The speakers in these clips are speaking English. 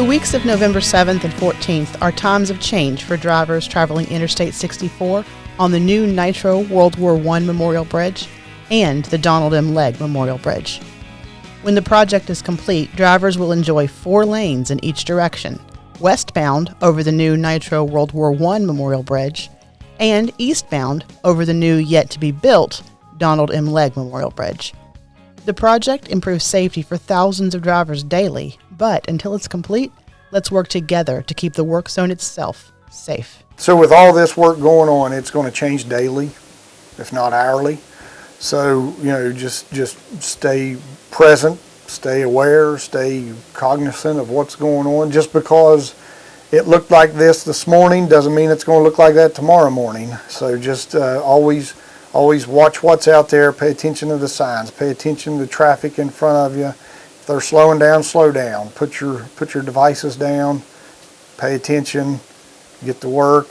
The weeks of November 7th and 14th are times of change for drivers traveling Interstate 64 on the new Nitro World War I Memorial Bridge and the Donald M. Legg Memorial Bridge. When the project is complete, drivers will enjoy four lanes in each direction westbound over the new Nitro World War I Memorial Bridge, and eastbound over the new yet to be built Donald M. Legg Memorial Bridge. The project improves safety for thousands of drivers daily, but until it's complete, let's work together to keep the work zone itself safe. So with all this work going on, it's going to change daily, if not hourly. So, you know, just, just stay present, stay aware, stay cognizant of what's going on. Just because it looked like this this morning doesn't mean it's going to look like that tomorrow morning. So just uh, always, always watch what's out there, pay attention to the signs, pay attention to the traffic in front of you. They're slowing down, slow down. Put your, put your devices down, pay attention, get to work,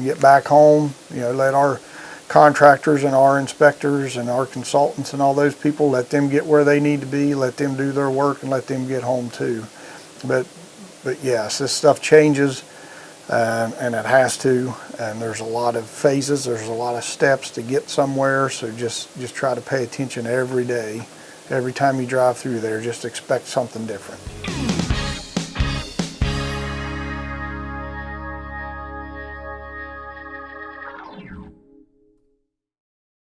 get back home. You know, let our contractors and our inspectors and our consultants and all those people, let them get where they need to be, let them do their work and let them get home too. But, but yes, this stuff changes um, and it has to and there's a lot of phases, there's a lot of steps to get somewhere so just, just try to pay attention every day. Every time you drive through there, just expect something different.